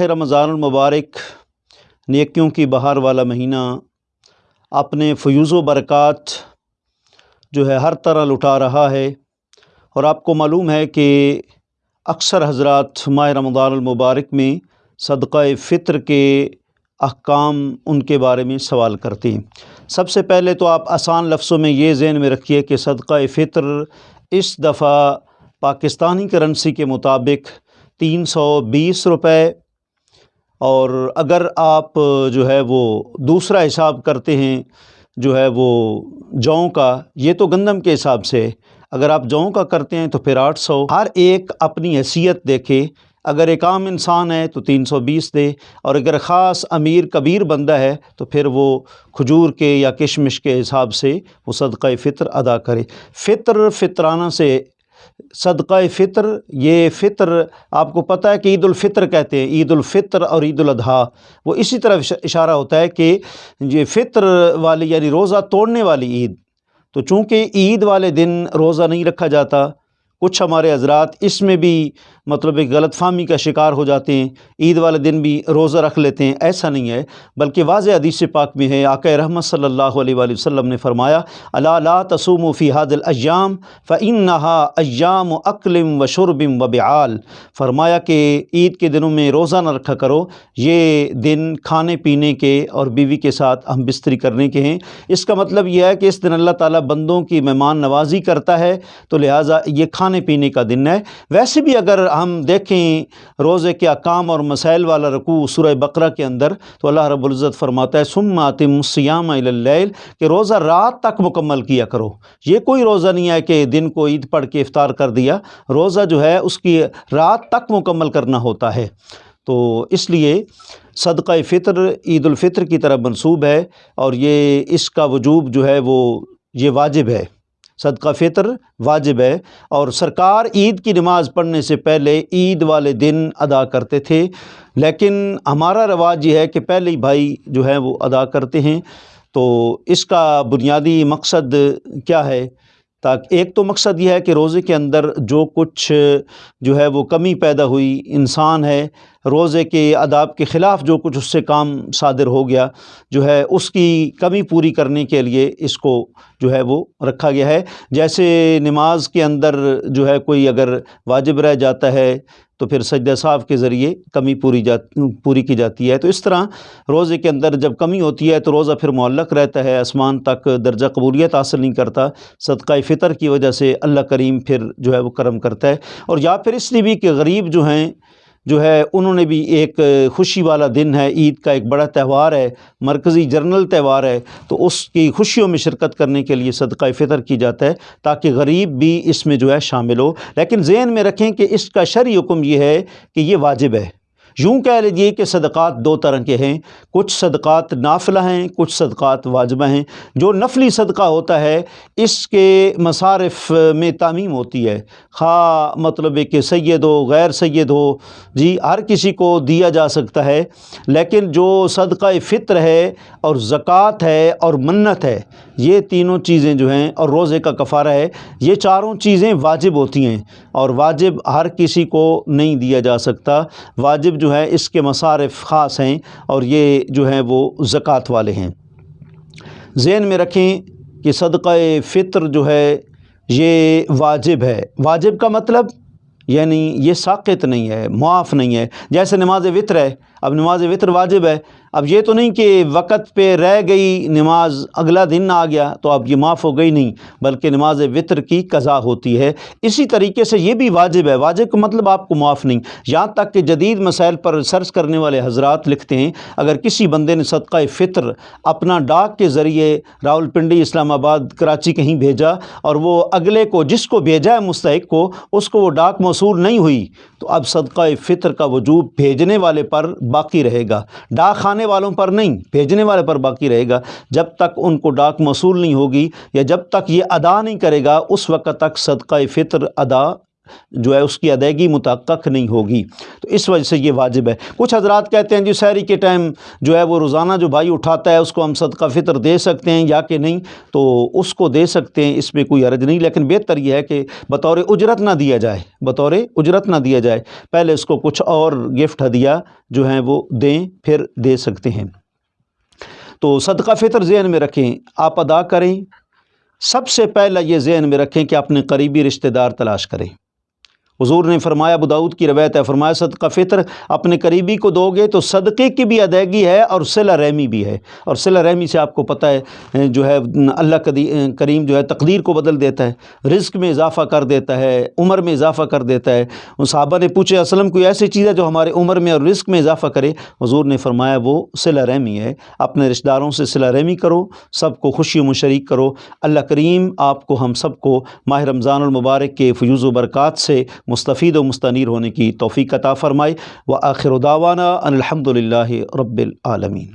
رمضان المبارک، نیکیوں کی بہار والا مہینہ، اپنے فیوز و برکات جو ہے ہر طرح لٹا رہا ہے۔ اور آپ کو معلوم ہے کہ اکثر حضرات ماہ رمضان المبارک میں صدقہ فطر کے احکام ان کے بارے میں سوال کرتے ہیں۔ سب سے پہلے تو آپ آسان لفظوں میں یہ ذہن میں رکھیے کہ صدقہ فطر اس دفعہ پاکستانی کرنسی کے مطابق تین سو بیس روپے اور اگر آپ جو ہے وہ دوسرا حساب کرتے ہیں، جو ہے وہ جوں کا، یہ تو گندم کے حساب سے، اگر آپ جوں کا کرتے ہیں تو پھر آٹھ سو۔ ہر ایک اپنی حیثیت دیکھے، اگر ایک عام انسان ہے تو تین سو بیس دے، اور اگر خاص امیر کبیر بندہ ہے تو پھر وہ کھجور کے یا کشمش کے حساب سے وہ صدقہ فطر ادا کرے۔ فطر فطرانہ سے صدقہ فطر، یہ فطر آپ کو پتہ ہے کہ عید الفطر کہتے ہیں، عید الفطر اور عید الاضحیٰ۔ وہ اسی طرح اشارہ ہوتا ہے کہ یہ فطر والی یعنی روزہ توڑنے والی عید۔ تو چونکہ عید والے دن روزہ نہیں رکھا جاتا، کچھ ہمارے حضرات اس میں بھی مطلب ایک غلط فہمی کا شکار ہو جاتے ہیں، عید والے دن بھی روزہ رکھ لیتے ہیں، ایسا نہیں ہے، بلکہ واضح حدیث پاک میں ہے، آقا رحمت صلی اللہ علیہ وآلہ وسلم نے فرمایا اللہ لا تسوم فی حاد الاجام فانہا ایام و اقلم و شربم و بعال. فرمایا کہ عید کے دنوں میں روزہ نہ رکھا کرو، یہ دن کھانے پینے کے اور بیوی کے ساتھ ہم بستری کرنے کے ہیں۔ اس کا مطلب یہ ہے کہ اس دن اللہ تعالیٰ بندوں کی مہمان نوازی کرتا ہے، تو لہٰذا یہ کھانے پینے کا دن ہے۔ ویسے بھی اگر ہم دیکھیں روزے کے اقام اور مسائل والا رکوع سورہ بقرہ کے اندر، تو اللہ رب العزت فرماتا ہے سم آتم السیام اللیل، کہ روزہ رات تک مکمل کیا کرو۔ یہ کوئی روزہ نہیں ہے کہ دن کو عید پڑھ کے افطار کر دیا، روزہ جو ہے اس کی رات تک مکمل کرنا ہوتا ہے۔ تو اس لیے صدقہ فطر، عید الفطر کی طرح منسوب ہے، اور یہ اس کا وجوب جو ہے وہ یہ واجب ہے۔ صدقہ فطر واجب ہے۔ اور سرکار عید کی نماز پڑھنے سے پہلے عید والے دن ادا کرتے تھے۔ لیکن ہمارا رواج یہ ہے کہ پہلے ہی بھائی جو ہے وہ ادا کرتے ہیں۔ تو اس کا بنیادی مقصد کیا ہے؟ تاکہ ایک تو مقصد یہ ہے کہ روزے کے اندر جو کچھ جو ہے وہ کمی پیدا ہوئی انسان ہے روزے کے آداب کے خلاف جو کچھ اس سے کام صادر ہو گیا جو ہے، اس کی کمی پوری کرنے کے لیے اس کو جو ہے وہ رکھا گیا ہے۔ جیسے نماز کے اندر جو ہے کوئی اگر واجب رہ جاتا ہے تو پھر سجدہ صاحب کے ذریعے کمی پوری جات پوری کی جاتی ہے۔ تو اس طرح روزے کے اندر جب کمی ہوتی ہے تو روزہ پھر معلق رہتا ہے، آسمان تک درجہ قبولیت حاصل نہیں کرتا۔ صدقہ فطر کی وجہ سے اللہ کریم پھر جو ہے وہ کرم کرتا ہے۔ اور یا پھر اس لیے بھی کہ غریب جو ہیں جو ہے، انہوں نے بھی ایک خوشی والا دن ہے۔ عید کا ایک بڑا تہوار ہے، مرکزی جرنل تہوار ہے۔ تو اس کی خوشیوں میں شرکت کرنے کے لیے صدقہ فطر کی جاتا ہے تاکہ غریب بھی اس میں جو ہے شامل ہو۔ لیکن ذہن میں رکھیں کہ اس کا شرعی حکم یہ ہے کہ یہ واجب ہے۔ یوں کہہ لیجیے کہ صدقات دو طرح کے ہیں۔ کچھ صدقات نافلہ ہیں، کچھ صدقات واجبہ ہیں۔ جو نفلی صدقہ ہوتا ہے، اس کے مصارف میں تعمیم ہوتی ہے۔ خواہ مطلب کہ سید ہو، غیر سید ہو جی ہر کسی کو دیا جا سکتا ہے۔ لیکن جو صدقہ فطر ہے اور زکوٰۃ ہے اور منت ہے، یہ تینوں چیزیں جو ہیں اور روزے کا کفارہ ہے، یہ چاروں چیزیں واجب ہوتی ہیں۔ اور واجب ہر کسی کو نہیں دیا جا سکتا۔ واجب جو ہے اس کے مصارف خاص ہیں اور یہ جو ہیں وہ زکوٰۃ والے ہیں۔ ذہن میں رکھیں کہ صدقہ فطر جو ہے یہ واجب ہے۔ واجب کا مطلب یعنی یہ ساقت نہیں ہے، معاف نہیں ہے۔ جیسے نماز وطر ہے، اب نماز وطر واجب ہے۔ اب یہ تو نہیں کہ وقت پہ رہ گئی نماز، اگلا دن آ گیا تو اب یہ معاف ہو گئی نہیں، بلکہ نماز وطر کی قضا ہوتی ہے۔ اسی طریقے سے یہ بھی واجب ہے، واجب کا مطلب آپ کو معاف نہیں۔ یہاں تک کہ جدید مسائل پر ریسرچ کرنے والے حضرات لکھتے ہیں، اگر کسی بندے نے صدقہ فطر اپنا ڈاک کے ذریعے راول پنڈی اسلام آباد کراچی کہیں بھیجا اور وہ اگلے کو، جس کو بھیجا ہے مستحق کو، اس کو وہ ڈاک موصول نہیں ہوئی۔ تو اب صدقہ فطر کا وجوب بھیجنے والے پر باقی رہے گا۔ ڈاک خانے والوں پر نہیں، بھیجنے والے پر باقی رہے گا۔ جب تک ان کو ڈاک موصول نہیں ہوگی یا جب تک یہ ادا نہیں کرے گا، اس وقت تک صدقہ فطر ادا جو ہے اس کی ادائیگی متحقق نہیں ہوگی۔ تو اس وجہ سے یہ واجب ہے۔ کچھ حضرات کہتے ہیں جی سحری کے ٹائم جو ہے وہ روزانہ جو بھائی اٹھاتا ہے اس کو ہم صدقہ فطر دے سکتے ہیں یا کہ نہیں، تو اس کو دے سکتے ہیں، اس میں کوئی عرض نہیں۔ لیکن بہتر یہ ہے کہ بطور اجرت نہ دیا جائے۔ بطور اجرت نہ دیا جائے۔ پہلے اس کو کچھ اور گفٹ ہدیہ جو ہیں وہ دیں، پھر دے سکتے ہیں۔ تو صدقہ فطر ذہن میں رکھیں، آپ ادا کریں۔ سب سے پہلا یہ ذہن میں رکھیں کہ اپنے قریبی رشتہ دار تلاش کریں۔ حضور نے فرمایا بداؤد کی روایت ہے، فرمایا، صدقہ فطر اپنے قریبی کو دو گے تو صدقے کی بھی ادائیگی ہے اور صلہ رحمی بھی ہے۔ اور صلہ رحمی سے آپ کو پتہ ہے، جو ہے، اللہ کریم جو ہے، تقدیر کو بدل دیتا ہے، رزق میں اضافہ کر دیتا ہے، عمر میں اضافہ کر دیتا ہے۔ ان صحابہ نے پوچھے اسلم کوئی ایسی چیز ہے جو ہمارے عمر میں اور رزق میں اضافہ کرے؟ حضور نے فرمایا، وہ صلہ رحمی ہے۔ اپنے رشتہ داروں سے صلہ رحمی کرو، سب کو خوشی و مشریک کرو۔ اللہ کریم آپ کو، ہم سب کو ماہ رمضان المبارک کے فیوز و برکات سے مستفید و مستنیر ہونے کی توفیق عطا فرمائے۔ و آخر دعوانا ان الحمد للہ رب العالمین۔